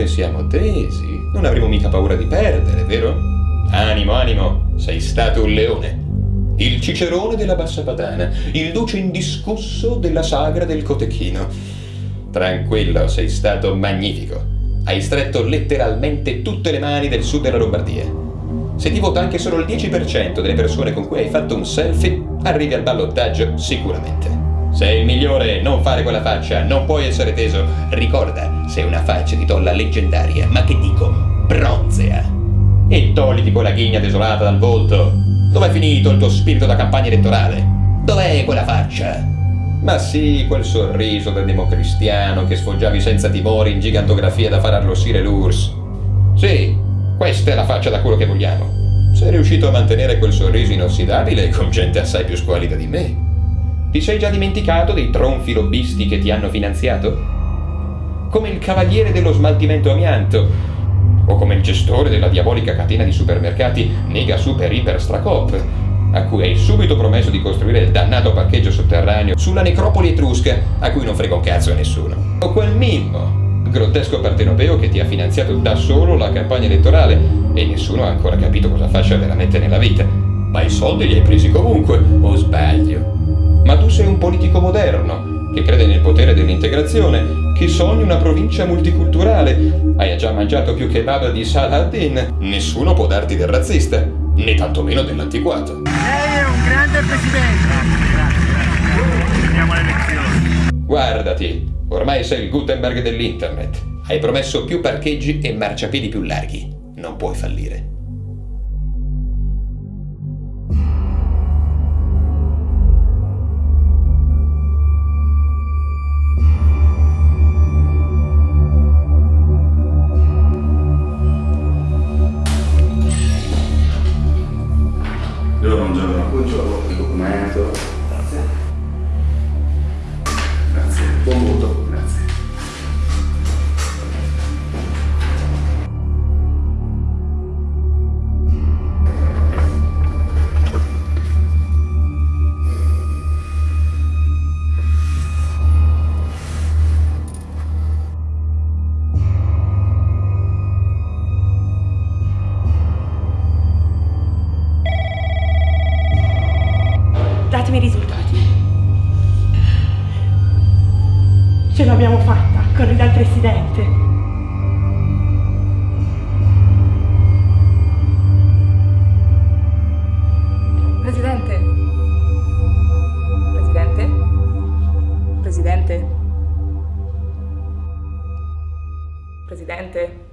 come siamo tesi, non avremo mica paura di perdere, vero? Animo, animo, sei stato un leone. Il cicerone della bassa padana, il duce indiscusso della sagra del cotechino. Tranquillo, sei stato magnifico. Hai stretto letteralmente tutte le mani del sud della Lombardia. Se ti vota anche solo il 10% delle persone con cui hai fatto un selfie, arrivi al ballottaggio sicuramente. Sei il migliore, non fare quella faccia, non puoi essere teso. Ricorda, sei una faccia di tolla leggendaria, ma che dico, bronzea. E togliti quella ghigna desolata dal volto. Dov'è finito il tuo spirito da campagna elettorale? Dov'è quella faccia? Ma sì, quel sorriso del democristiano che sfoggiavi senza timore in gigantografia da far arrossire l'URSS. Sì, questa è la faccia da quello che vogliamo. Sei riuscito a mantenere quel sorriso inossidabile con gente assai più squalida di me. Ti sei già dimenticato dei tronfi lobbisti che ti hanno finanziato? Come il cavaliere dello smaltimento amianto, o come il gestore della diabolica catena di supermercati Nega Super Iper Stracop, a cui hai subito promesso di costruire il dannato parcheggio sotterraneo sulla necropoli etrusca, a cui non frega un cazzo nessuno. O quel Mimmo, grottesco partenopeo che ti ha finanziato da solo la campagna elettorale e nessuno ha ancora capito cosa faccia veramente nella vita. Ma i soldi li hai presi comunque, o sbaglio? Sei un politico moderno, che crede nel potere dell'integrazione, che sogni una provincia multiculturale. Hai già mangiato più kebab di Saladin. Nessuno può darti del razzista, né tantomeno dell'antiquato. Lei è un grande presidente. Grazie, grazie. Guardati, ormai sei il Gutenberg dell'internet. Hai promesso più parcheggi e marciapiedi più larghi. Non puoi fallire. Datemi i risultati. Ce l'abbiamo fatta, corri dal presidente. Presidente? Presidente? Presidente? Presidente?